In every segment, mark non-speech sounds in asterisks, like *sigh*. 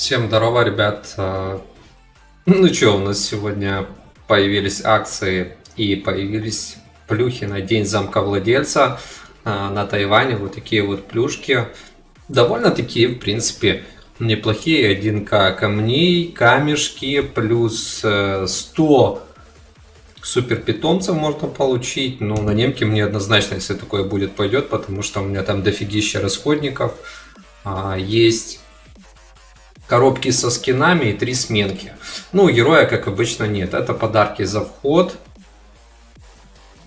Всем здорово, ребят. А, ну что, у нас сегодня появились акции и появились плюхи на день замка владельца а, на Тайване. Вот такие вот плюшки. Довольно такие, в принципе, неплохие. 1к камней, камешки, плюс 100 э, супер питомцев можно получить. Но на немке мне однозначно, если такое будет, пойдет, потому что у меня там дофигища расходников. А, есть коробки со скинами и три сменки. Ну, героя, как обычно, нет. Это подарки за вход.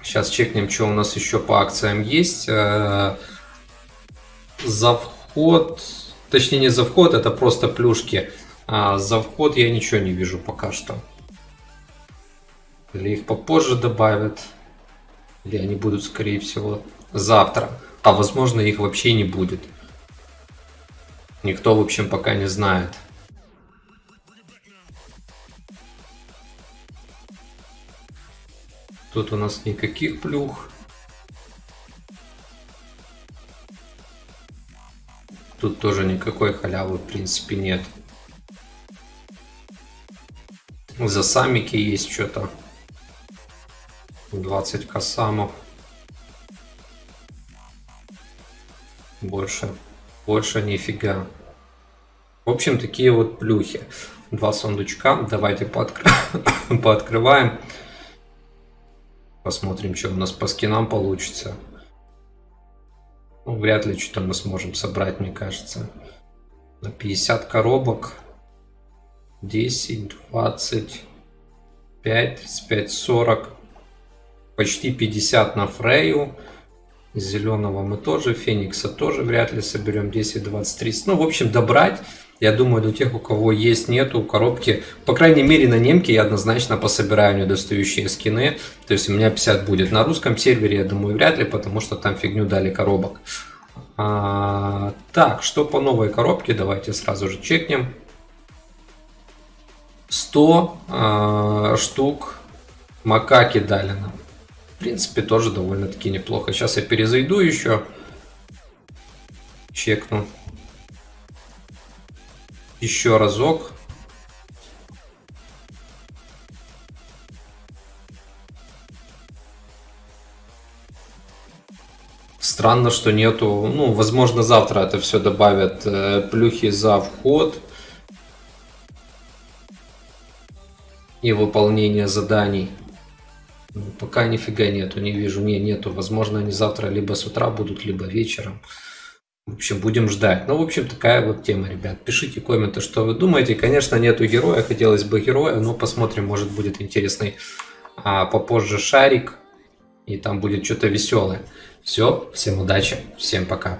Сейчас чекнем, что у нас еще по акциям есть. Э, за вход, точнее не за вход, это просто плюшки. А за вход я ничего не вижу пока что. Или их попозже добавят. Или они будут, скорее всего, завтра. А возможно их вообще не будет. Никто, в общем, пока не знает. Тут у нас никаких плюх. Тут тоже никакой халявы, в принципе, нет. За самики есть что-то. 20 косамов. Больше больше нифига. В общем, такие вот плюхи. Два сундучка. Давайте пооткр... *coughs* пооткрываем. Посмотрим, что у нас по скинам получится. Ну, вряд ли что-то мы сможем собрать, мне кажется. На 50 коробок. 10, 20, 5, 35, 40. Почти 50 на Фрею. Зеленого мы тоже, Феникса тоже вряд ли соберем. 10, 20, 30. Ну, в общем, добрать. Я думаю, для тех, у кого есть, нету коробки, по крайней мере на немке я однозначно пособираю недостающие скины. То есть у меня 50 будет. На русском сервере, я думаю, вряд ли, потому что там фигню дали коробок. А, так, что по новой коробке, давайте сразу же чекнем. 100 а, штук макаки дали нам принципе, тоже довольно-таки неплохо. Сейчас я перезайду еще. Чекну. Еще разок. Странно, что нету, ну, возможно, завтра это все добавят э, плюхи за вход и выполнение заданий. Пока нифига нету, не вижу, не, нету. Возможно, они завтра либо с утра будут, либо вечером. В общем, будем ждать. Ну, в общем, такая вот тема, ребят. Пишите комменты, что вы думаете. Конечно, нету героя, хотелось бы героя, но посмотрим, может будет интересный а, попозже шарик. И там будет что-то веселое. Все, всем удачи, всем пока.